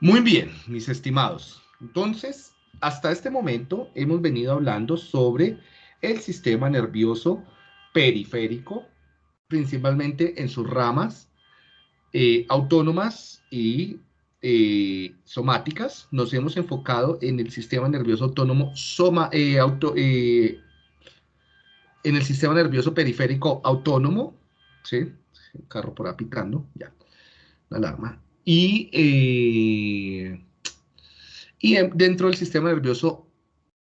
Muy bien, mis estimados. Entonces, hasta este momento hemos venido hablando sobre el sistema nervioso periférico, principalmente en sus ramas eh, autónomas y eh, somáticas. Nos hemos enfocado en el sistema nervioso autónomo soma, eh, auto, en el sistema nervioso periférico autónomo, ¿sí? Carro por apitando, ya, la alarma. Y, y dentro del sistema nervioso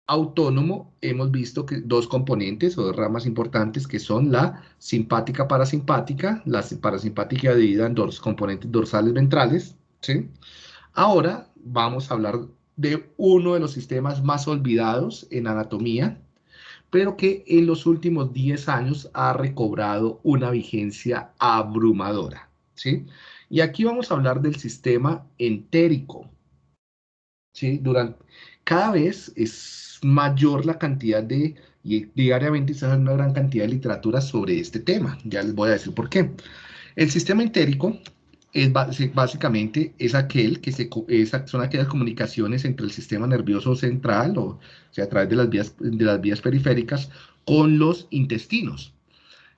autónomo hemos visto que dos componentes o dos ramas importantes que son la simpática parasimpática, la parasimpática dividida en dos componentes dorsales ventrales, ¿sí? Ahora vamos a hablar de uno de los sistemas más olvidados en anatomía, pero que en los últimos 10 años ha recobrado una vigencia abrumadora, ¿sí? Y aquí vamos a hablar del sistema entérico, ¿sí? Durante, cada vez es mayor la cantidad de, y diariamente se hace una gran cantidad de literatura sobre este tema. Ya les voy a decir por qué. El sistema entérico es básicamente es aquel que se, son aquellas comunicaciones entre el sistema nervioso central, o, sea, a través de las, vías, de las vías periféricas, con los intestinos.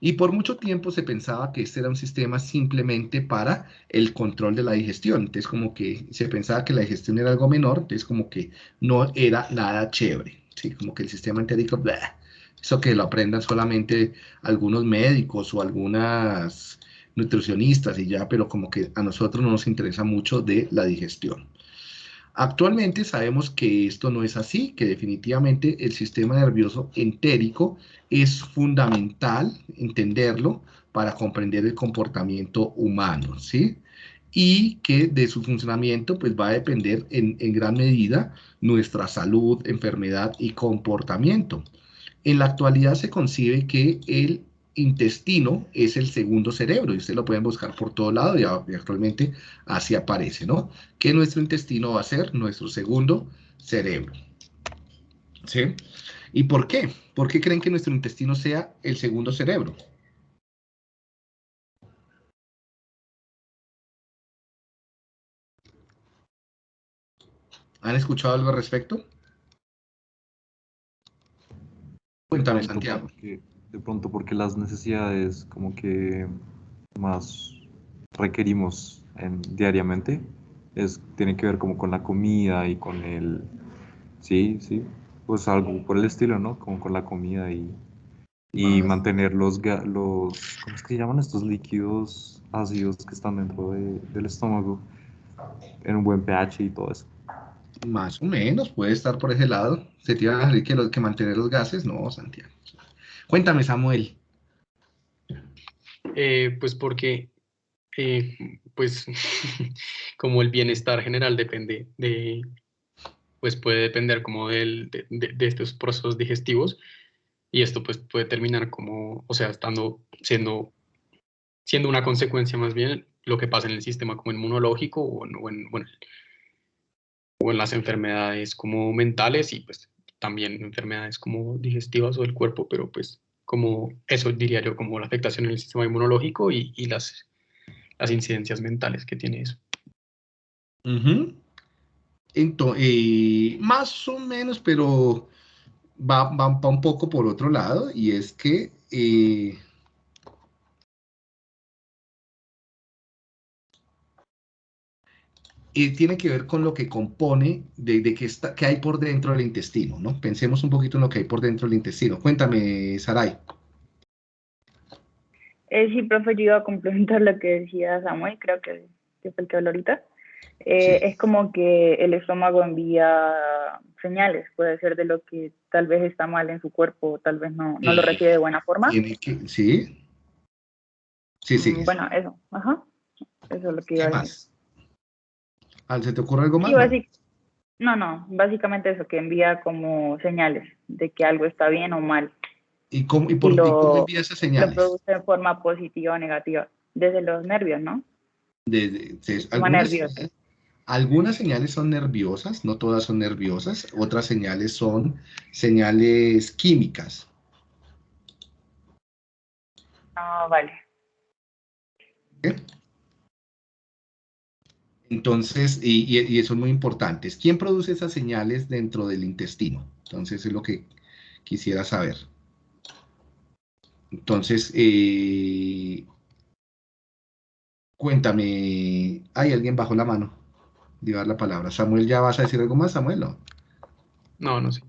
Y por mucho tiempo se pensaba que este era un sistema simplemente para el control de la digestión. Entonces como que se pensaba que la digestión era algo menor, entonces como que no era nada chévere. ¿sí? Como que el sistema entérico, eso que lo aprendan solamente algunos médicos o algunas nutricionistas y ya, pero como que a nosotros no nos interesa mucho de la digestión. Actualmente sabemos que esto no es así, que definitivamente el sistema nervioso entérico es fundamental entenderlo para comprender el comportamiento humano, ¿sí? Y que de su funcionamiento pues va a depender en, en gran medida nuestra salud, enfermedad y comportamiento. En la actualidad se concibe que el intestino es el segundo cerebro, y ustedes lo pueden buscar por todo lado, y, actualmente así aparece, ¿no? Que nuestro intestino va a ser nuestro segundo cerebro. ¿Sí? ¿Y por qué? ¿Por qué creen que nuestro intestino sea el segundo cerebro? ¿Han escuchado algo al respecto? Cuéntame, Santiago de pronto porque las necesidades como que más requerimos en, diariamente es, tiene que ver como con la comida y con el, sí, sí, pues algo por el estilo, ¿no? Como con la comida y, y mantener los, los, ¿cómo es que llaman estos líquidos ácidos que están dentro del estómago en un buen pH y todo eso? Más o menos, puede estar por ese lado. Se te iba a decir que, que mantener los gases, no, Santiago. Cuéntame, Samuel. Eh, pues porque, eh, pues, como el bienestar general depende de, pues puede depender como del, de, estos procesos digestivos y esto pues puede terminar como, o sea, estando, siendo, siendo una consecuencia más bien lo que pasa en el sistema como inmunológico o en, o en, bueno, o en las enfermedades como mentales y pues también enfermedades como digestivas o del cuerpo, pero pues como eso diría yo, como la afectación en el sistema inmunológico y, las, las incidencias mentales que tiene eso. Entonces, eh, más o menos, pero va, va, un poco por otro lado, y es que eh, y tiene que ver con lo que compone, de, de qué, está, qué hay por dentro del intestino, ¿no? Pensemos un poquito en lo que hay por dentro del intestino. Cuéntame, Saray. Eh, sí, profe, yo iba a complementar lo que decía Samuel, creo que, que fue el que habló ahorita. Eh, es como que el estómago envía señales, puede ser de lo que tal vez está mal en su cuerpo, tal vez no, no lo recibe de buena forma. sí. Sí, sí. Mm, bueno, eso, ajá. Eso es lo que iba a decir. ¿Se te ocurre algo más? no, no, básicamente eso, que envía como señales de que algo está bien o mal. ¿Y cómo, y por, cómo envía esas señales? Lo produce de forma positiva o negativa, desde los nervios, ¿no? Desde, algunas, algunas señales son nerviosas, no todas son nerviosas, otras señales son señales químicas. Ah, vale. Entonces, y, eso es muy importante. ¿Quién produce esas señales dentro del intestino? Entonces, es lo que quisiera saber. Entonces, eh, cuéntame, ¿hay alguien bajo la mano? Llevar la palabra. Samuel, ¿ya vas a decir algo más, Samuel? No, no, no sé.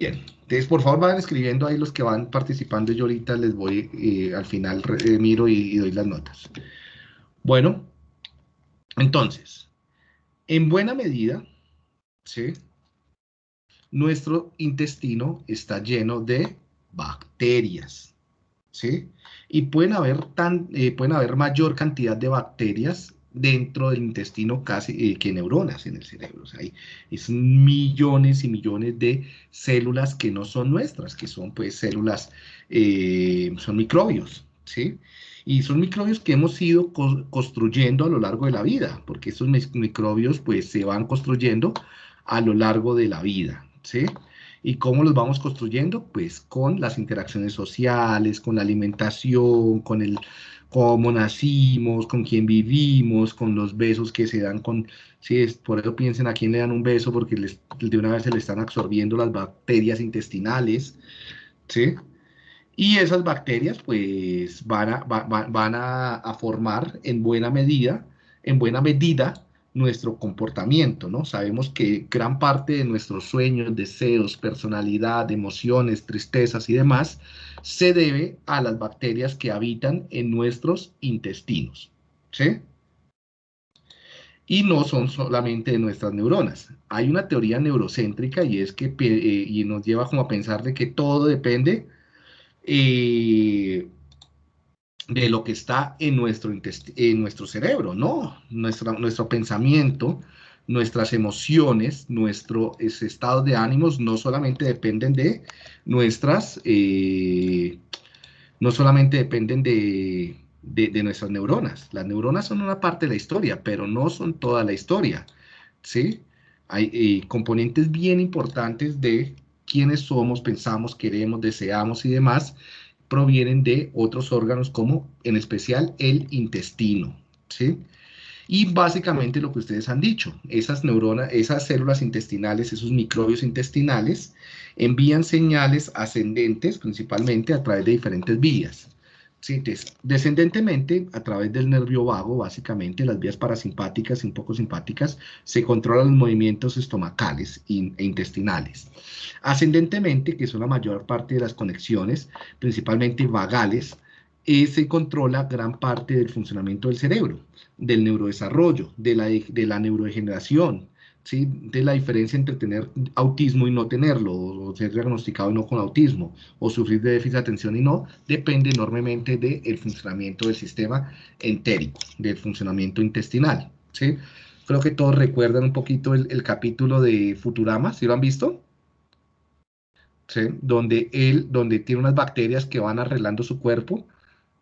Bien, entonces por favor vayan escribiendo ahí los que van participando. Yo ahorita les voy, eh, al final eh, miro y, doy las notas. Bueno, entonces, en buena medida, ¿sí? nuestro intestino está lleno de bacterias. ¿sí? Y pueden haber, tan, eh, pueden haber mayor cantidad de bacterias dentro del intestino casi eh, que neuronas en el cerebro. O sea, hay es millones y millones de células que no son nuestras, que son pues células, eh, son microbios, ¿sí? Y son microbios que hemos ido construyendo a lo largo de la vida, porque esos microbios pues se van construyendo a lo largo de la vida, ¿sí? ¿Y cómo los vamos construyendo? Pues con las interacciones sociales, con la alimentación, con el cómo nacimos, con quién vivimos, con los besos que se dan con, si por eso piensen a quién le dan un beso, porque de una vez se le están absorbiendo las bacterias intestinales, ¿sí? Y esas bacterias pues van a, van a, formar en buena medida, en buena medida, nuestro comportamiento, ¿no? Sabemos que gran parte de nuestros sueños, deseos, personalidad, emociones, tristezas y demás se debe a las bacterias que habitan en nuestros intestinos, ¿sí? Y no son solamente de nuestras neuronas. Hay una teoría neurocéntrica y es que eh, y nos lleva como a pensar de que todo depende eh, de lo que está en nuestro, en nuestro cerebro, ¿no? nuestro pensamiento, nuestras emociones, nuestro estado de ánimos no solamente dependen de nuestras, eh, no solamente dependen de, nuestras neuronas. Las neuronas son una parte de la historia, pero no son toda la historia, ¿sí? Hay eh, componentes bien importantes de quiénes somos, pensamos, queremos, deseamos y demás, provienen de otros órganos como en especial el intestino, ¿sí? Y básicamente lo que ustedes han dicho, esas neuronas, esas células intestinales, esos microbios intestinales, envían señales ascendentes principalmente a través de diferentes vías. ¿Sí? descendentemente, a través del nervio vago, básicamente, las vías parasimpáticas y un poco simpáticas, se controlan los movimientos estomacales e intestinales. Ascendentemente, que son la mayor parte de las conexiones, principalmente vagales, eh, se controla gran parte del funcionamiento del cerebro, del neurodesarrollo, de la, de la neurodegeneración, ¿sí? de la diferencia entre tener autismo y no tenerlo, o ser diagnosticado y no con autismo, o sufrir de déficit de atención y no, depende enormemente del funcionamiento del sistema entérico, del funcionamiento intestinal. ¿sí? Creo que todos recuerdan un poquito el, capítulo de Futurama, ¿sí lo han visto? donde él, donde tiene unas bacterias que van arreglando su cuerpo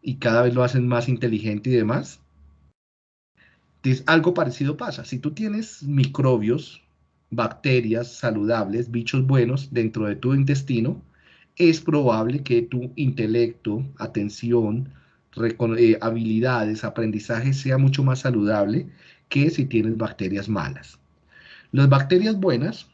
y cada vez lo hacen más inteligente y demás. Algo parecido pasa. Si tú tienes microbios, bacterias saludables, bichos buenos dentro de tu intestino, es probable que tu intelecto, atención, eh, habilidades, aprendizaje sea mucho más saludable que si tienes bacterias malas. Las bacterias buenas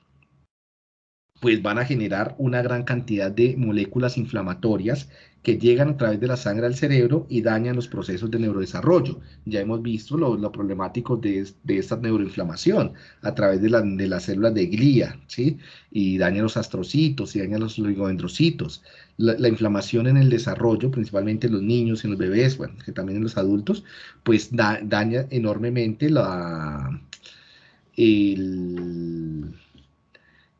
pues van a generar una gran cantidad de moléculas inflamatorias que llegan a través de la sangre al cerebro y dañan los procesos de neurodesarrollo. Ya hemos visto lo, problemático de, esta neuroinflamación a través de, las células de glía, ¿sí? Y daña los astrocitos y daña los oligodendrocitos. La, inflamación en el desarrollo, principalmente en los niños, en los bebés, bueno, que también en los adultos, pues daña enormemente la... El,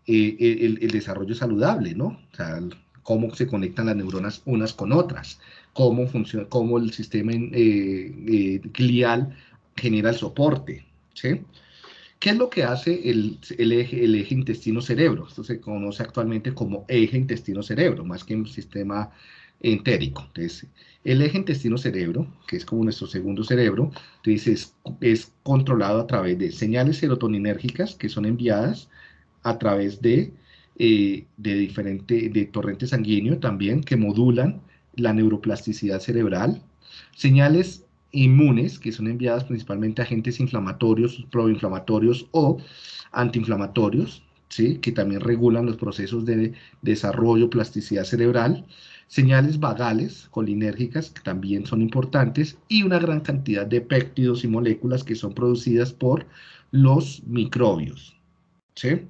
el, desarrollo saludable, ¿no? O sea, cómo se conectan las neuronas unas con otras, cómo funciona, cómo el sistema eh, eh, glial genera el soporte, ¿sí? ¿Qué es lo que hace el, eje, el eje intestino-cerebro? Esto se conoce actualmente como eje intestino-cerebro, más que un sistema entérico. Entonces, el eje intestino-cerebro, que es como nuestro segundo cerebro, entonces es controlado a través de señales serotoninérgicas que son enviadas a través de, eh, de de torrente sanguíneo también que modulan la neuroplasticidad cerebral, señales inmunes, que son enviadas principalmente a agentes inflamatorios, proinflamatorios o antiinflamatorios, ¿sí? que también regulan los procesos de desarrollo, plasticidad cerebral, señales vagales colinérgicas, que también son importantes, y una gran cantidad de péptidos y moléculas que son producidas por los microbios. ¿sí?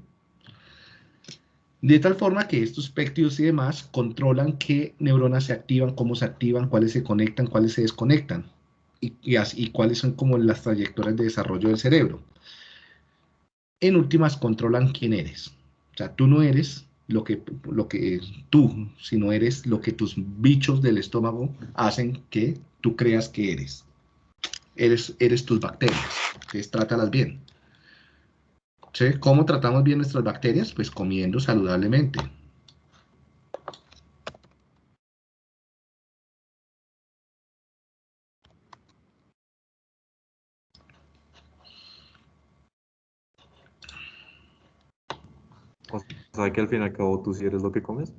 De tal forma que estos péptidos y demás controlan qué neuronas se activan, cómo se activan, cuáles se conectan, cuáles se desconectan, y, y cuáles son como las trayectorias de desarrollo del cerebro. En últimas, controlan quién eres. O sea, tú no eres lo que, lo que tú, sino eres lo que tus bichos del estómago hacen que tú creas que eres. Eres, eres tus bacterias. Entonces, trátalas bien. ¿Sí? ¿Cómo tratamos bien nuestras bacterias? Pues comiendo saludablemente. O sea que al fin y al cabo tú sí eres lo que comes.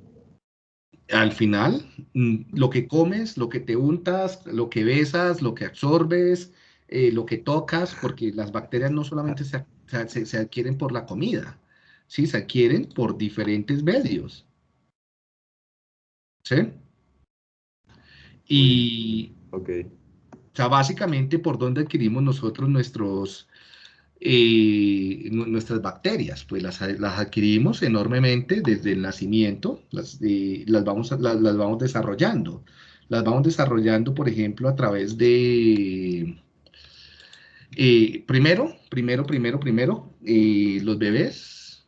Al final, mm, lo que comes, lo que te untas, lo que besas, lo que absorbes, eh, lo que tocas, porque las bacterias no solamente se, se, adquieren por la comida, ¿sí? se adquieren por diferentes medios. ¿Sí? Y, ok. O sea, básicamente por dónde adquirimos nosotros nuestros, eh, nuestras bacterias, pues las, adquirimos enormemente desde el nacimiento, las, eh, las, vamos, las, vamos desarrollando. Las vamos desarrollando, por ejemplo, a través de, eh, primero, primero, primero, primero, los bebés,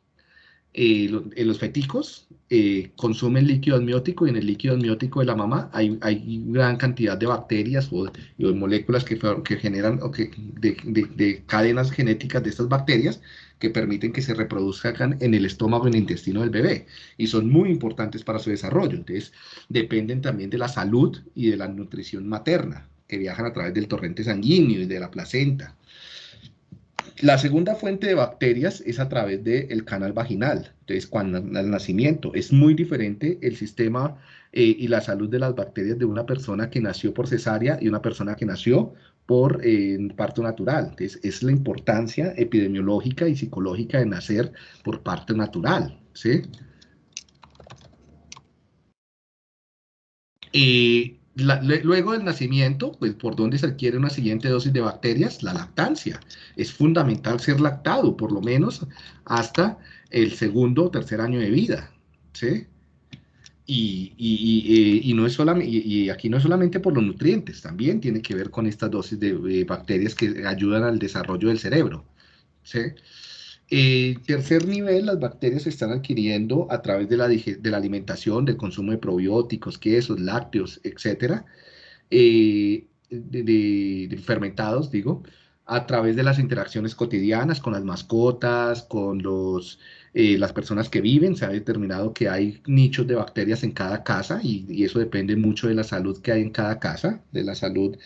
los feticos, eh, consumen líquido amniótico y en el líquido amniótico de la mamá hay, hay gran cantidad de bacterias o, de moléculas que, que generan o que, de, cadenas genéticas de estas bacterias que permiten que se reproduzcan en el estómago y en el intestino del bebé y son muy importantes para su desarrollo. Entonces, dependen también de la salud y de la nutrición materna que viajan a través del torrente sanguíneo y de la placenta. La segunda fuente de bacterias es a través del canal vaginal, entonces cuando al nacimiento es muy diferente el sistema eh, y la salud de las bacterias de una persona que nació por cesárea y una persona que nació por eh, parto natural. Entonces es la importancia epidemiológica y psicológica de nacer por parto natural, ¿sí? Y luego del nacimiento, pues por dónde se adquiere una siguiente dosis de bacterias, la lactancia. Es fundamental ser lactado, por lo menos hasta el segundo o tercer año de vida. ¿sí? Y, y, y, no es y, aquí no es solamente por los nutrientes, también tiene que ver con estas dosis de, bacterias que ayudan al desarrollo del cerebro. ¿sí? Eh, tercer nivel, las bacterias se están adquiriendo a través de la, de la alimentación, del consumo de probióticos, quesos, lácteos, etcétera, eh, de, fermentados, digo, a través de las interacciones cotidianas con las mascotas, con los, eh, las personas que viven. Se ha determinado que hay nichos de bacterias en cada casa y, eso depende mucho de la salud que hay en cada casa, de la salud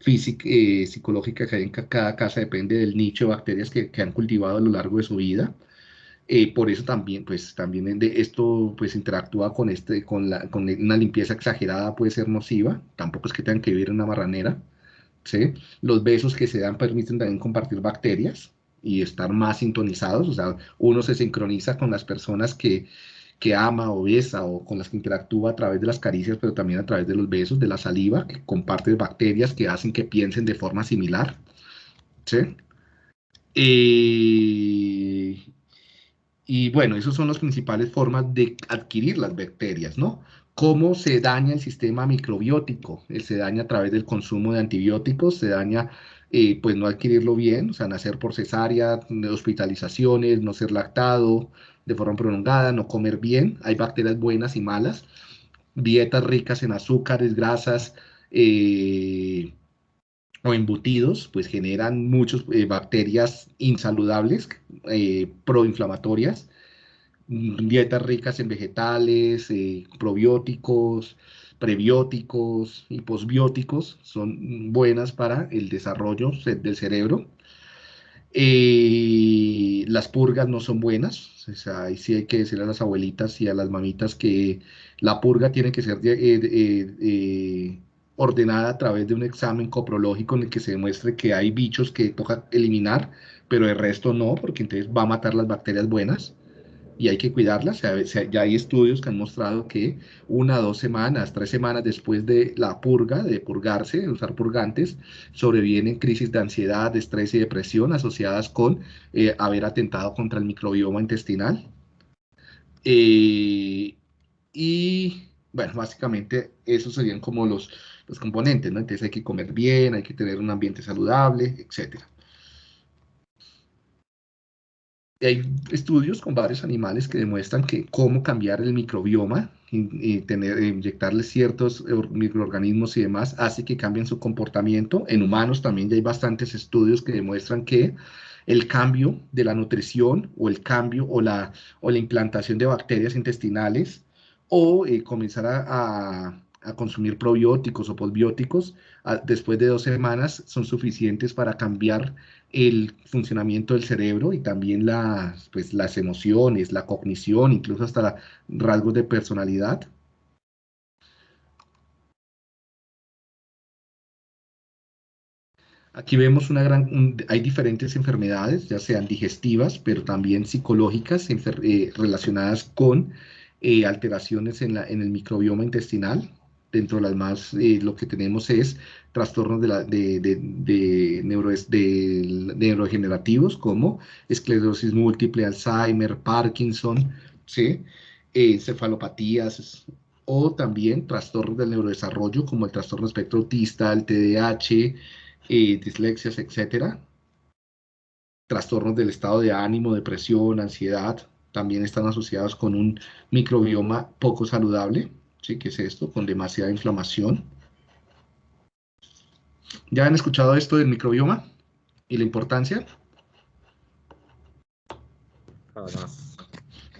física, eh, psicológica que hay en cada casa depende del nicho de bacterias que, que han cultivado a lo largo de su vida. Eh, por eso también, pues, también de esto pues, interactúa con, este, con, la, con una limpieza exagerada, puede ser nociva, tampoco es que tengan que vivir en una marranera. ¿Sí? Los besos que se dan permiten también compartir bacterias y estar más sintonizados, o sea, uno se sincroniza con las personas que, que ama o besa o con las que interactúa a través de las caricias, pero también a través de los besos, de la saliva, que comparte bacterias que hacen que piensen de forma similar. ¿sí? Eh, y bueno, esas son las principales formas de adquirir las bacterias, ¿no? ¿Cómo se daña el sistema microbiótico? Se daña a través del consumo de antibióticos, se daña eh, pues no adquirirlo bien, o sea, nacer por cesárea, hospitalizaciones, no ser lactado, de forma prolongada, no comer bien, hay bacterias buenas y malas, dietas ricas en azúcares, grasas eh, o embutidos, pues generan muchas eh, bacterias insaludables, eh, proinflamatorias, dietas ricas en vegetales, probióticos, prebióticos y posbióticos son buenas para el desarrollo del cerebro. las purgas no son buenas, o sea, ahí sí hay que decirle a las abuelitas y a las mamitas que la purga tiene que ser eh, eh, ordenada a través de un examen coprológico en el que se demuestre que hay bichos que toca eliminar, pero el resto no, porque entonces va a matar las bacterias buenas y hay que cuidarlas. Ya hay estudios que han mostrado que una, dos semanas, tres semanas después de la purga, de purgarse, de usar purgantes, sobrevienen crisis de ansiedad, de estrés y depresión asociadas con eh, haber atentado contra el microbioma intestinal. Eh, y bueno, básicamente esos serían como los, los componentes, ¿no? Entonces hay que comer bien, hay que tener un ambiente saludable, etcétera hay estudios con varios animales que demuestran que cómo cambiar el microbioma y, tener, inyectarles ciertos microorganismos y demás hace que cambien su comportamiento. En humanos también ya hay bastantes estudios que demuestran que el cambio de la nutrición o el cambio o la, o la implantación de bacterias intestinales o eh, comenzar a a consumir probióticos o posbióticos, después de dos semanas son suficientes para cambiar el funcionamiento del cerebro y también las, pues, las emociones, la cognición, incluso hasta rasgos de personalidad. Aquí vemos una gran, hay diferentes enfermedades, ya sean digestivas, pero también psicológicas eh, relacionadas con eh, alteraciones en, la, en el microbioma intestinal dentro de las más, eh, lo que tenemos es trastornos de, la, de, neurodegenerativos como esclerosis múltiple, Alzheimer, Parkinson, ¿sí? encefalopatías o también trastornos del neurodesarrollo como el trastorno espectro autista, el TDAH, eh, dislexias, etcétera. Trastornos del estado de ánimo, depresión, ansiedad, también están asociados con un microbioma poco saludable. ¿sí? ¿Qué es esto? Con demasiada inflamación. ¿Ya han escuchado esto del microbioma y la importancia?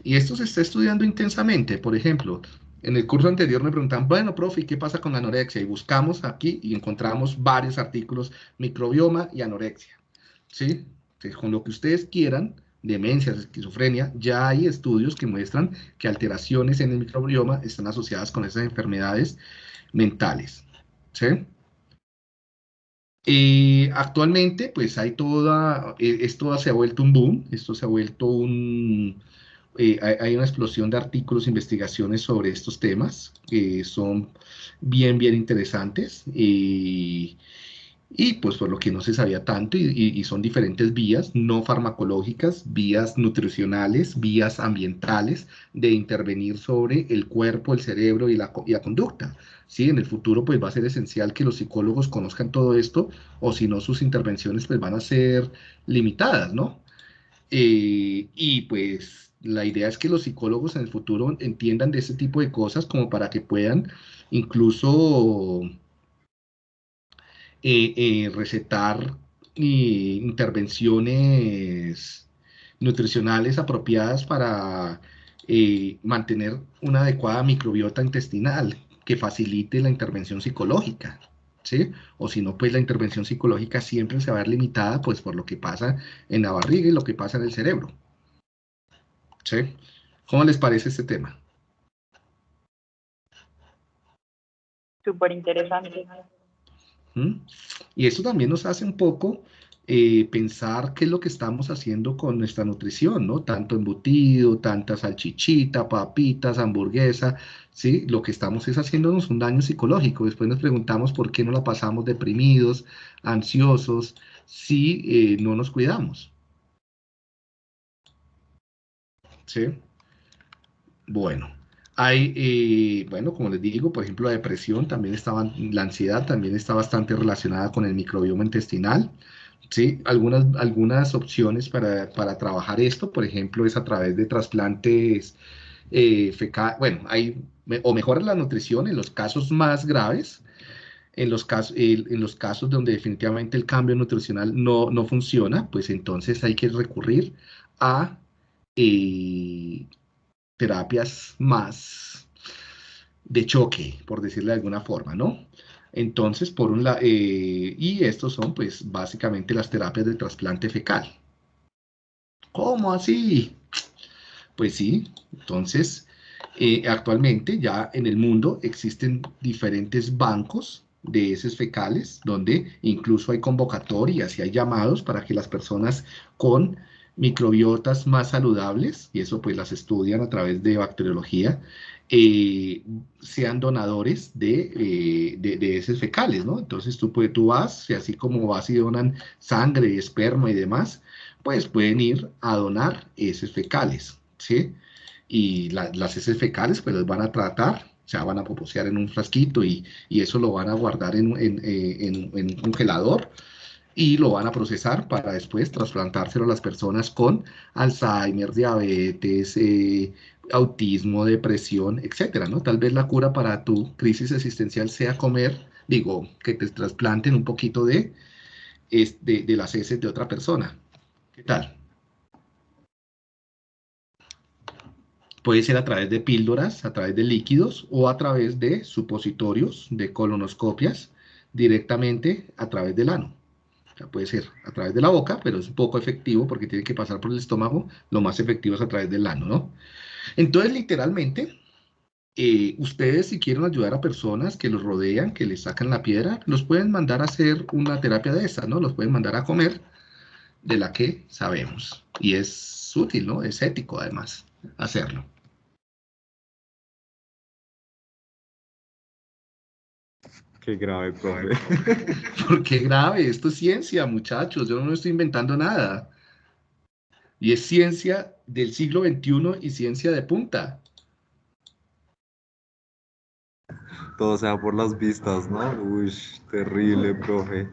Y esto se está estudiando intensamente. Por ejemplo, en el curso anterior me preguntan, bueno, profe, qué pasa con la anorexia? Y buscamos aquí y encontramos varios artículos, microbioma y anorexia. ¿Sí? con lo que ustedes quieran, demencia, esquizofrenia, ya hay estudios que muestran que alteraciones en el microbioma están asociadas con esas enfermedades mentales. ¿sí? Y actualmente, pues hay toda, e, esto se ha vuelto un boom, esto se ha vuelto un, eh, hay, una explosión de artículos, investigaciones sobre estos temas que son bien, bien interesantes. Y pues por lo que no se sabía tanto y, son diferentes vías no farmacológicas, vías nutricionales, vías ambientales de intervenir sobre el cuerpo, el cerebro y la, conducta. ¿sí? En el futuro pues va a ser esencial que los psicólogos conozcan todo esto o si no sus intervenciones pues van a ser limitadas, ¿no? Eh, y pues la idea es que los psicólogos en el futuro entiendan de ese tipo de cosas como para que puedan incluso recetar intervenciones nutricionales apropiadas para eh, mantener una adecuada microbiota intestinal que facilite la intervención psicológica. ¿Sí? O si no, pues la intervención psicológica siempre se va a ver limitada pues por lo que pasa en la barriga y lo que pasa en el cerebro. ¿Sí? ¿Cómo les parece este tema? Súper interesante. Y eso también nos hace un poco eh, pensar qué es lo que estamos haciendo con nuestra nutrición, ¿no? Tanto embutido, tanta salchichita, papitas, hamburguesa, ¿sí? Lo que estamos es haciéndonos un daño psicológico. Después nos preguntamos por qué no la pasamos deprimidos, ansiosos, si eh, no nos cuidamos. ¿Sí? Bueno. Hay, eh, bueno, como les digo, por ejemplo, la depresión también estaba, la ansiedad también está bastante relacionada con el microbioma intestinal. Sí, algunas, algunas opciones para, trabajar esto, por ejemplo, es a través de trasplantes eh, fecales, bueno, hay, o mejora la nutrición en los casos más graves, en los, casos, en los casos donde definitivamente el cambio nutricional no, no funciona, pues entonces hay que recurrir a eh, terapias más de choque, por decirlo de alguna forma, ¿no? Entonces, por un lado, eh, y estos son pues básicamente las terapias de trasplante fecal. ¿Cómo así? Pues sí, entonces, eh, actualmente ya en el mundo existen diferentes bancos de heces fecales, donde incluso hay convocatorias y hay llamados para que las personas con microbiotas más saludables, y eso pues las estudian a través de bacteriología, eh, sean donadores de, eh, heces fecales, ¿no? Entonces tú, pues, tú vas, y así como vas y donan sangre, esperma y demás, pues pueden ir a donar heces fecales, ¿sí? Y las heces fecales pues las van a tratar, o sea, van a poposear en un frasquito y, eso lo van a guardar en, en un congelador, y lo van a procesar para después trasplantárselo a las personas con Alzheimer, diabetes, eh, autismo, depresión, etcétera, ¿no? Tal vez la cura para tu crisis existencial sea comer, digo, que te trasplanten un poquito de, de, de las heces de otra persona. ¿Qué tal? Puede ser a través de píldoras, a través de líquidos o a través de supositorios, de colonoscopias, directamente a través del ano puede ser a través de la boca, pero es poco efectivo porque tiene que pasar por el estómago. Lo más efectivo es a través del ano, ¿no? Entonces, literalmente, eh, ustedes si quieren ayudar a personas que los rodean, que les sacan la piedra, los pueden mandar a hacer una terapia de esta, ¿no? Los pueden mandar a comer de la que sabemos. Y es útil, ¿no? Es ético, además, hacerlo. Qué grave, profe. ¿Por qué grave? Esto es ciencia, muchachos. Yo no estoy inventando nada. Y es ciencia del siglo XXI y ciencia de punta. Todo sea por las vistas, ¿no? Uy, terrible, profe.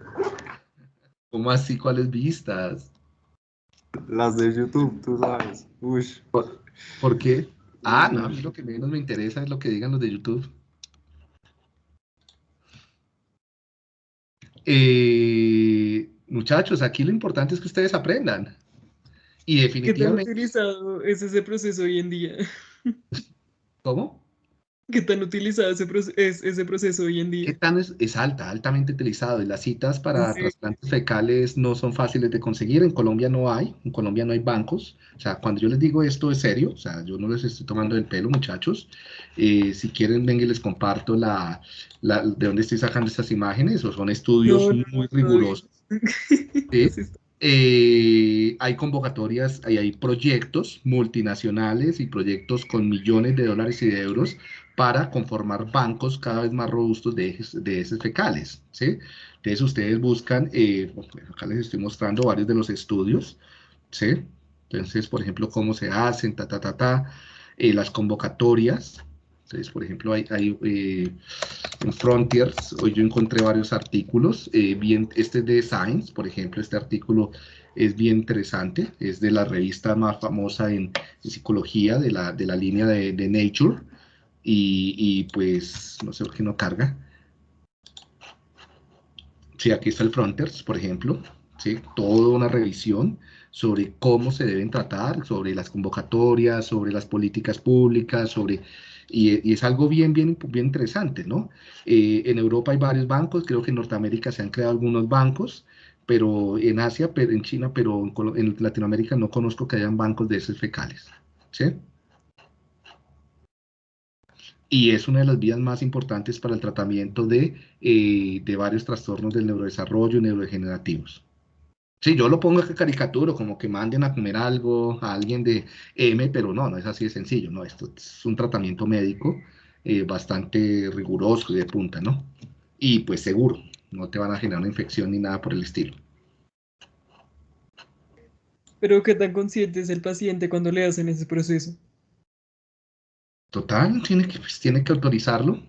¿Cómo así? ¿Cuáles vistas? Las de YouTube, tú sabes. Uy. ¿Por, qué? Ah, no, a mí lo que menos me interesa es lo que digan los de YouTube. Eh, muchachos, aquí lo importante es que ustedes aprendan. Y definitivamente... ¿Qué tan utilizado es ese proceso hoy en día? ¿Cómo? ¿Qué tan utilizado ese es ese proceso hoy en día? ¿Qué tan es, alta, altamente utilizado? Y las citas para trasplantes fecales no son fáciles de conseguir. En Colombia no hay, en Colombia no hay bancos. O sea, cuando yo les digo esto es serio, o sea, yo no les estoy tomando el pelo, muchachos. Eh, si quieren, ven y les comparto la, de dónde estoy sacando estas imágenes, o son estudios muy rigurosos. Eh, hay convocatorias, hay, hay proyectos multinacionales y proyectos con millones de dólares y de euros para conformar bancos cada vez más robustos de heces, de fecales. ¿sí? Entonces ustedes buscan, eh, acá les estoy mostrando varios de los estudios, ¿sí? Entonces, por ejemplo, cómo se hacen, ta, ta, ta, ta, eh, las convocatorias. Entonces, por ejemplo, hay, hay eh, en Frontiers, hoy yo encontré varios artículos, bien, este es de Science, por ejemplo, este artículo es bien interesante, es de la revista más famosa en, psicología, de la, de la línea de, de Nature, y, pues no sé por qué no carga. Sí, aquí está el Fronters, por ejemplo, ¿sí? toda una revisión sobre cómo se deben tratar, sobre las convocatorias, sobre las políticas públicas, sobre... Y, es algo bien, bien, bien interesante, ¿no? Eh, en Europa hay varios bancos, creo que en Norteamérica se han creado algunos bancos, pero en Asia, pero en China, pero en, en Latinoamérica no conozco que hayan bancos de esos fecales, ¿sí? Y es una de las vías más importantes para el tratamiento de, eh, de varios trastornos del neurodesarrollo y neurodegenerativos. Sí, yo lo pongo en caricatura, como que manden a comer algo a alguien de M, pero no, no es así de sencillo, no, esto es un tratamiento médico eh, bastante riguroso y de punta, ¿no? Y pues seguro, no te van a generar una infección ni nada por el estilo. Pero ¿qué tan consciente es el paciente cuando le hacen ese proceso? Total, tiene que, pues, tiene que autorizarlo.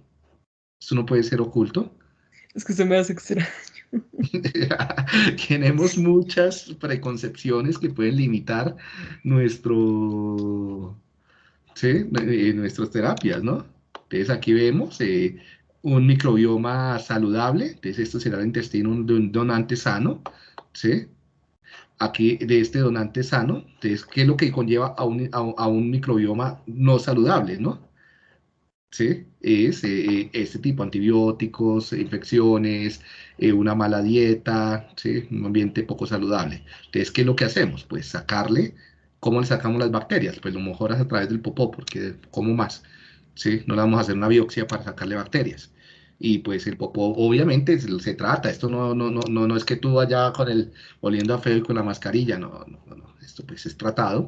Eso no puede ser oculto. Es que se me hace extraño. Tenemos muchas preconcepciones que pueden limitar nuestro, ¿sí? Eh, nuestras terapias, ¿no? Entonces aquí vemos eh, un microbioma saludable, entonces esto será el intestino de un donante sano, ¿sí? Aquí de este donante sano, entonces, ¿qué es lo que conlleva a un, a, un microbioma no saludable, no? ¿Sí? Es eh, este tipo, antibióticos, infecciones, eh, una mala dieta, ¿sí? un ambiente poco saludable. Entonces, ¿qué es lo que hacemos? Pues sacarle, ¿cómo le sacamos las bacterias? Pues lo mejor es a través del popó, porque como más, ¿sí? No le vamos a hacer una biopsia para sacarle bacterias. Y pues el popó obviamente se, se trata, esto no, no, no, no, no es que tú vayas con el oliendo a feo y con la mascarilla, no, no, no, esto pues es tratado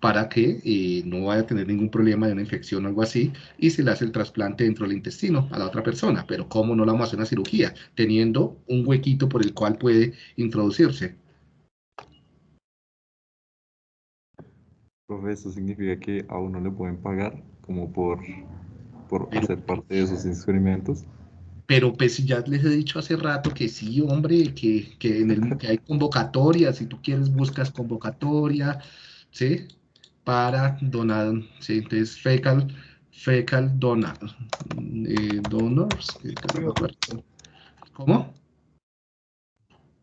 para que eh, no vaya a tener ningún problema de una infección o algo así, y se le hace el trasplante dentro del intestino a la otra persona. Pero ¿cómo no la vamos a hacer una cirugía? Teniendo un huequito por el cual puede introducirse. Profe, eso significa que a uno le pueden pagar como por, por hacer parte de esos experimentos. Pero pues ya les he dicho hace rato que sí, hombre, que, que en el, que hay convocatorias, si tú quieres buscas convocatoria, ¿sí? para donar, ¿sí? entonces fecal, fecal donor, eh, donors, ¿cómo?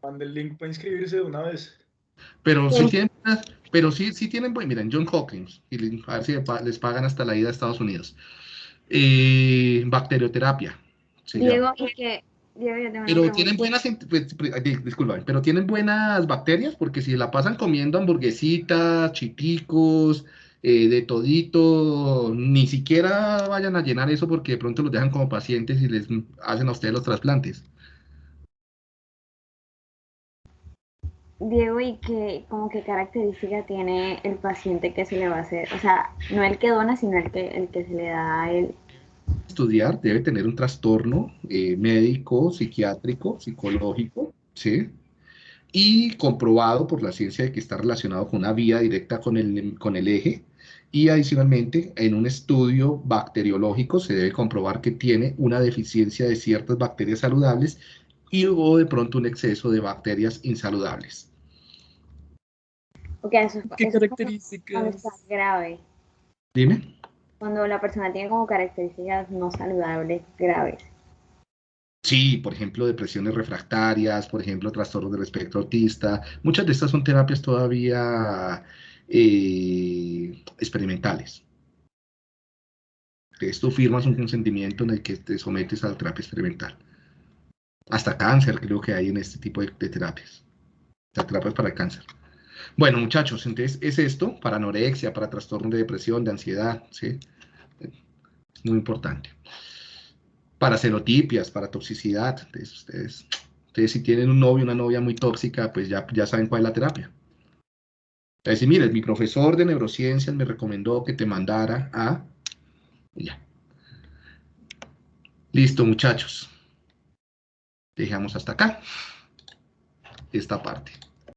Mande el link para inscribirse de una vez. Pero sí, tienen, pero sí, sí tienen, miren, John Hawkins, y a ver si les pagan hasta la ida a Estados Unidos. Eh, bacterioterapia. Diego, y que pero tienen buenas, pues, disculpa, pero tienen buenas bacterias porque si la pasan comiendo hamburguesitas, chiticos, eh, de todito, ni siquiera vayan a llenar eso porque de pronto los dejan como pacientes y les hacen a ustedes los trasplantes. Diego, ¿y qué, como qué característica tiene el paciente que se le va a hacer? O sea, no el que dona, sino el que, el que se le da él estudiar debe tener un trastorno eh, médico, psiquiátrico, psicológico, ¿sí? Y comprobado por la ciencia de que está relacionado con una vía directa con el, con el eje. Y adicionalmente, en un estudio bacteriológico se debe comprobar que tiene una deficiencia de ciertas bacterias saludables y o de pronto un exceso de bacterias insaludables. ¿Qué características? grave. Dime cuando la persona tiene como características no saludables graves. Sí, por ejemplo, depresiones refractarias, por ejemplo, trastornos del espectro autista. Muchas de estas son terapias todavía eh, experimentales. Esto firmas un consentimiento en el que te sometes a la terapia experimental. Hasta cáncer creo que hay en este tipo de, terapias. Las terapias para el cáncer. Bueno, muchachos, entonces es esto para anorexia, para trastorno de depresión, de ansiedad, ¿sí? Es muy importante. Para xenotipias, para toxicidad, entonces ustedes, ustedes si tienen un novio, una novia muy tóxica, pues ya, ya saben cuál es la terapia. Entonces, mire, mi profesor de neurociencias me recomendó que te mandara a... Ya. Listo, muchachos. Dejamos hasta acá esta parte.